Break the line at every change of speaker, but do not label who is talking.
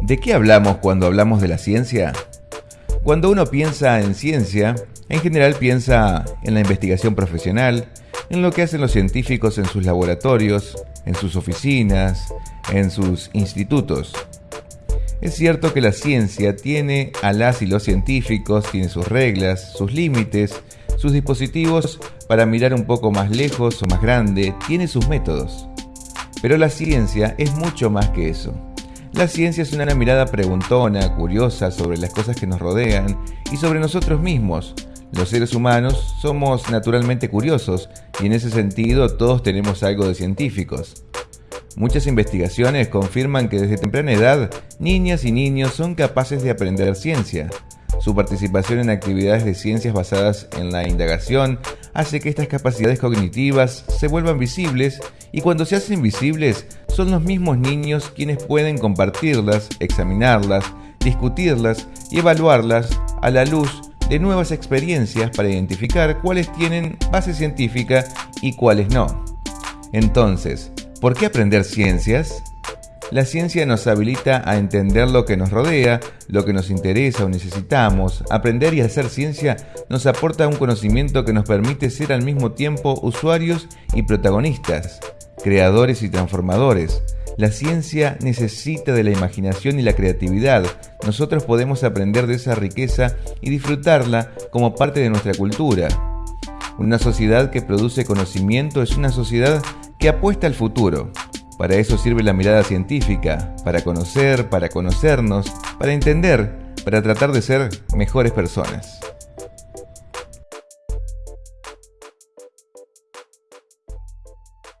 ¿De qué hablamos cuando hablamos de la ciencia? Cuando uno piensa en ciencia, en general piensa en la investigación profesional, en lo que hacen los científicos en sus laboratorios, en sus oficinas, en sus institutos. Es cierto que la ciencia tiene a las y los científicos, tiene sus reglas, sus límites, sus dispositivos para mirar un poco más lejos o más grande, tiene sus métodos. Pero la ciencia es mucho más que eso. La ciencia es una mirada preguntona, curiosa sobre las cosas que nos rodean y sobre nosotros mismos. Los seres humanos somos naturalmente curiosos y en ese sentido todos tenemos algo de científicos. Muchas investigaciones confirman que desde temprana edad niñas y niños son capaces de aprender ciencia. Su participación en actividades de ciencias basadas en la indagación hace que estas capacidades cognitivas se vuelvan visibles y cuando se hacen visibles son los mismos niños quienes pueden compartirlas, examinarlas, discutirlas y evaluarlas a la luz de nuevas experiencias para identificar cuáles tienen base científica y cuáles no. Entonces, ¿por qué aprender ciencias? La ciencia nos habilita a entender lo que nos rodea, lo que nos interesa o necesitamos. Aprender y hacer ciencia nos aporta un conocimiento que nos permite ser al mismo tiempo usuarios y protagonistas creadores y transformadores. La ciencia necesita de la imaginación y la creatividad. Nosotros podemos aprender de esa riqueza y disfrutarla como parte de nuestra cultura. Una sociedad que produce conocimiento es una sociedad que apuesta al futuro. Para eso sirve la mirada científica, para conocer, para conocernos, para entender, para tratar de ser mejores personas.